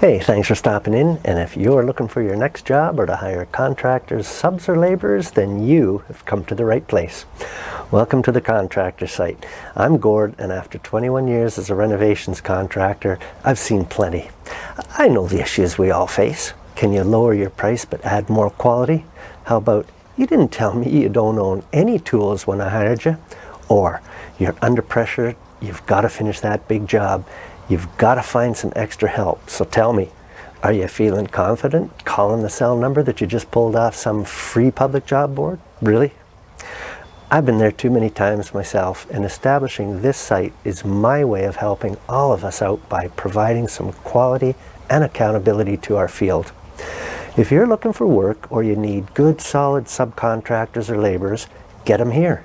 Hey, thanks for stopping in. And if you're looking for your next job or to hire contractors, subs, or laborers, then you have come to the right place. Welcome to the contractor site. I'm Gord, and after 21 years as a renovations contractor, I've seen plenty. I know the issues we all face. Can you lower your price but add more quality? How about, you didn't tell me you don't own any tools when I hired you? Or, you're under pressure, you've got to finish that big job, You've got to find some extra help. So tell me, are you feeling confident calling the cell number that you just pulled off some free public job board? Really? I've been there too many times myself and establishing this site is my way of helping all of us out by providing some quality and accountability to our field. If you're looking for work or you need good solid subcontractors or laborers, get them here.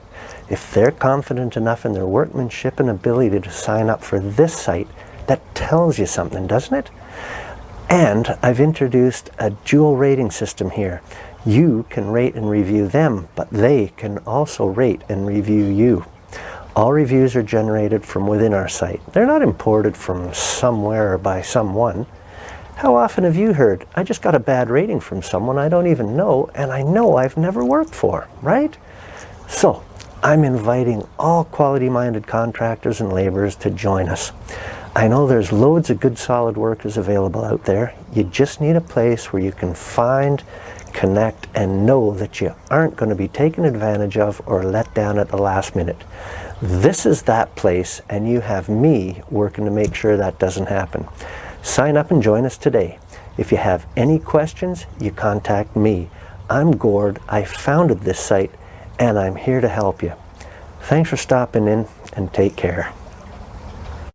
If they're confident enough in their workmanship and ability to sign up for this site, that tells you something, doesn't it? And I've introduced a dual rating system here. You can rate and review them, but they can also rate and review you. All reviews are generated from within our site. They're not imported from somewhere by someone. How often have you heard, I just got a bad rating from someone I don't even know and I know I've never worked for, right? So, I'm inviting all quality-minded contractors and laborers to join us. I know there's loads of good solid workers available out there. You just need a place where you can find, connect, and know that you aren't going to be taken advantage of or let down at the last minute. This is that place, and you have me working to make sure that doesn't happen. Sign up and join us today. If you have any questions, you contact me. I'm Gord. I founded this site, and I'm here to help you. Thanks for stopping in, and take care.